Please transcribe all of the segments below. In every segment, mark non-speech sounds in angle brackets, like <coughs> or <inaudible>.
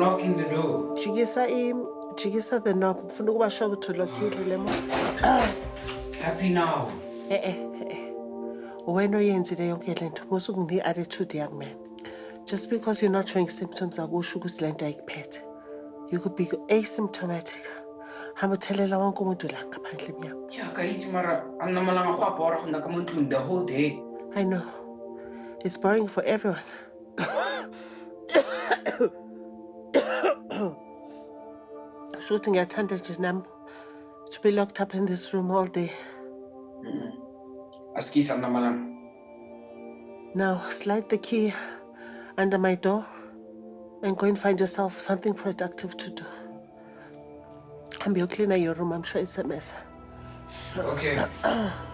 I'm locking the door. jikisa i jikisa the knob. Ngifuna ukuba sure ukuthi ulokhile le mo? <sighs> Happy now. Eh, eh, eh, e-e e-e wena oyenzile yonke le nto musuke ngine-attitude yakumena just because you're not showing symptoms akusho ukuthi le nto ayikuphethe. You could be asymptomatic. Hamba uthelela wonke umuntu la ngaphandle ka itse mara a nna malanga go a bora go nna ka mo ntlong the whole day. i know. It's boring for everyone <coughs> <coughs> <coughs> sho ukuthi ngiyathanda nje to be locked up in this room all day Askisa nna malanga. Now, slide the key under my door and go and find yourself something productive to do. And be cleaner your room. I'm sure it's a mess. Okay. <clears throat>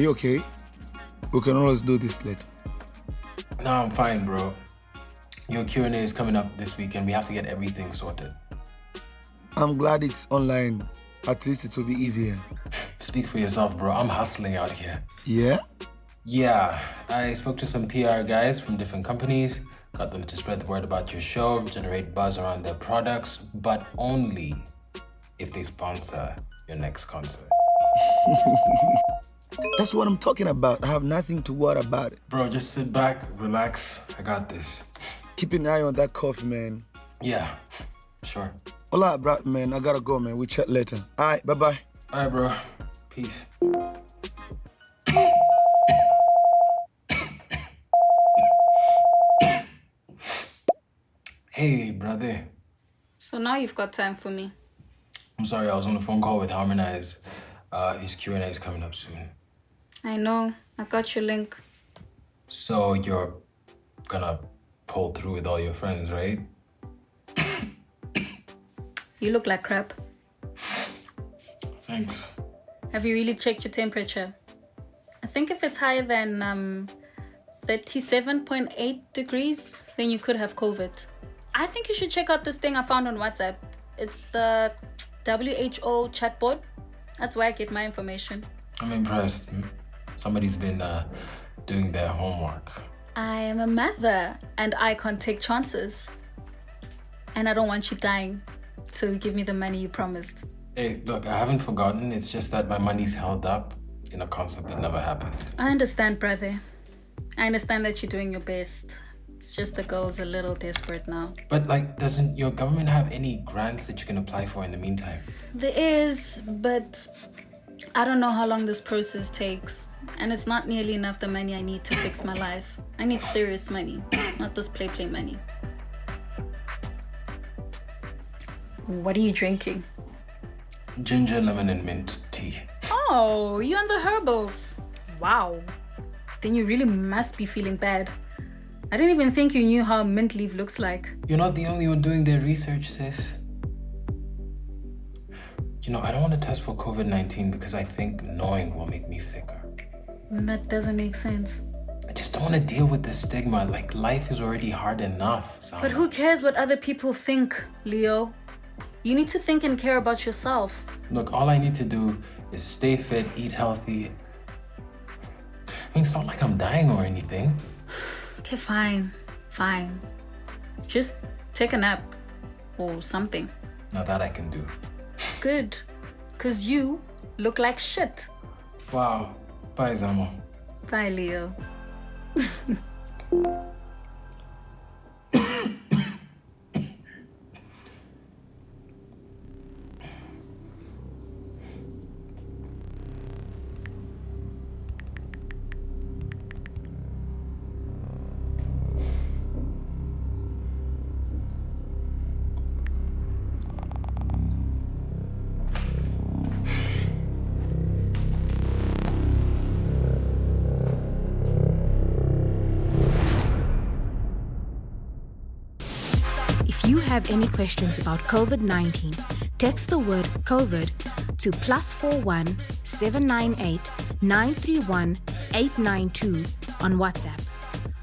Are you okay? We can always do this later. No, I'm fine, bro. Your Q&A is coming up this week and we have to get everything sorted. I'm glad it's online. At least it will be easier. <sighs> Speak for yourself, bro. I'm hustling out here. Yeah? Yeah, I spoke to some PR guys from different companies, got them to spread the word about your show, generate buzz around their products, but only if they sponsor your next concert. <laughs> That's what I'm talking about. I have nothing to worry about. Bro, just sit back, relax. I got this. Keep an eye on that coffee, man. Yeah, sure. All right, bro, man. I gotta go, man. We chat later. All right, bye-bye. All right, bro. Peace. Hey, brother. So now you've got time for me. I'm sorry, I was on a phone call with Harmonize. Uh, his Q&A is coming up soon. I know. I got your link. So you're gonna pull through with all your friends, right? <coughs> You look like crap. Thanks. Have you really checked your temperature? I think if it's higher than um, 37.8 degrees, then you could have COVID. I think you should check out this thing I found on WhatsApp. It's the WHO chatbot. That's where I get my information. I'm impressed. Somebody's been uh, doing their homework. I am a mother and I can't take chances. And I don't want you dying. So give me the money you promised. Hey, look, I haven't forgotten. It's just that my money's held up in a concert that never happened. I understand, brother. I understand that you're doing your best. It's just the girl's a little desperate now. But like, doesn't your government have any grants that you can apply for in the meantime? There is, but I don't know how long this process takes. And it's not nearly enough the money I need to fix my life. I need serious money, not this play play money. What are you drinking? Ginger, lemon, and mint tea. Oh, you're on the herbals. Wow. Then you really must be feeling bad. I didn't even think you knew how mint leaf looks like. You're not the only one doing their research, sis. You know, I don't want to test for COVID 19 because I think knowing will make me sicker. That doesn't make sense. I just don't want to deal with the stigma. Like, life is already hard enough. So But who cares what other people think, Leo? You need to think and care about yourself. Look, all I need to do is stay fit, eat healthy. I mean, it's not like I'm dying or anything. Okay, fine. Fine. Just take a nap or something. Now that I can do. Good. Because you look like shit. Wow. Bye, Zama. Bye, Leo. <laughs> have any questions about COVID 19, text the word COVID to plus 41 798 931 892 on WhatsApp.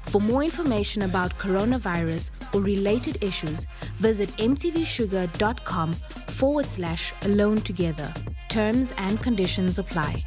For more information about coronavirus or related issues, visit mtvshuga.com forward slash alone together. Terms and conditions apply.